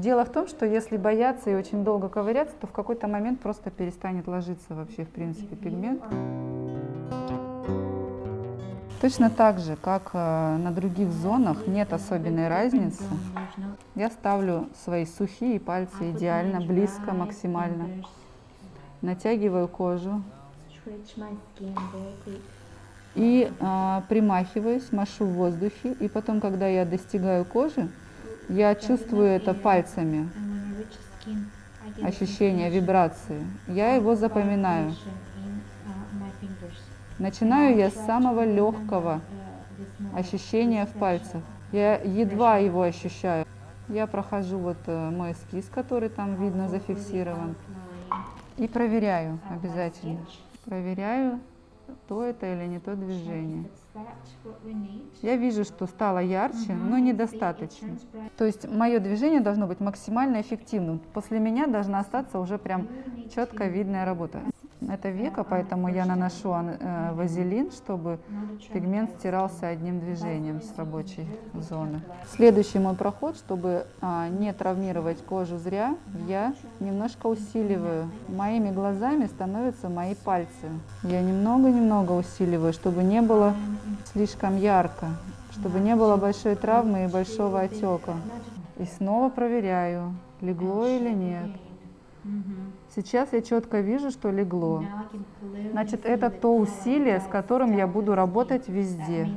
Дело в том, что если бояться и очень долго ковыряться, то в какой-то момент просто перестанет ложиться вообще, в принципе, пигмент. Точно так же, как э, на других зонах нет особенной разницы, я ставлю свои сухие пальцы идеально, близко, максимально. Натягиваю кожу. И а, примахиваюсь, машу в воздухе. И потом, когда я достигаю кожи, я чувствую это пальцами, ощущение вибрации. Я его запоминаю. Начинаю я с самого легкого ощущения в пальцах. Я едва его ощущаю. Я прохожу вот э, мой эскиз, который там видно зафиксирован, и проверяю обязательно. Проверяю, то это или не то движение. Я вижу, что стало ярче, но недостаточно. То есть мое движение должно быть максимально эффективным. После меня должна остаться уже прям четко видная работа. Это века, поэтому я наношу э, вазелин, чтобы пигмент стирался одним движением с рабочей зоны. Следующий мой проход, чтобы а, не травмировать кожу зря, я немножко усиливаю. Моими глазами становятся мои пальцы. Я немного-немного усиливаю, чтобы не было слишком ярко, чтобы не было большой травмы и большого отека. И снова проверяю, легло или нет. Сейчас я четко вижу, что легло. Значит, это то усилие, с которым я буду работать везде.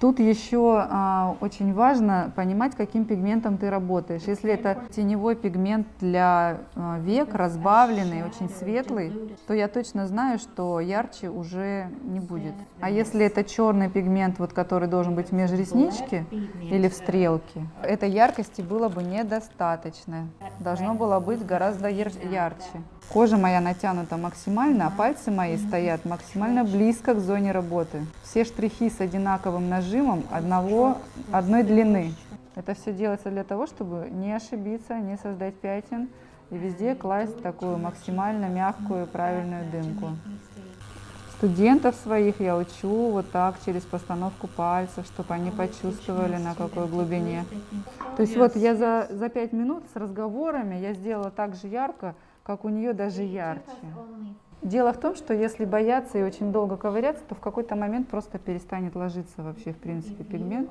Тут еще а, очень важно понимать, каким пигментом ты работаешь. Если это теневой пигмент для а, век, разбавленный, очень светлый, то я точно знаю, что ярче уже не будет. А если это черный пигмент, вот, который должен быть в межресничке или в стрелке, этой яркости было бы недостаточно. Должно было быть гораздо ярче. Кожа моя натянута максимально, а пальцы мои стоят максимально близко к зоне работы. Все штрихи с одинаковым нажимом одного, одной длины. Это все делается для того, чтобы не ошибиться, не создать пятен и везде класть такую максимально мягкую правильную дымку. Студентов своих я учу вот так через постановку пальцев, чтобы они почувствовали на какой глубине. То есть вот я за, за пять минут с разговорами я сделала так же ярко, как у нее даже ярче. Дело в том, что если бояться и очень долго ковыряться, то в какой-то момент просто перестанет ложиться вообще, в принципе, пигмент.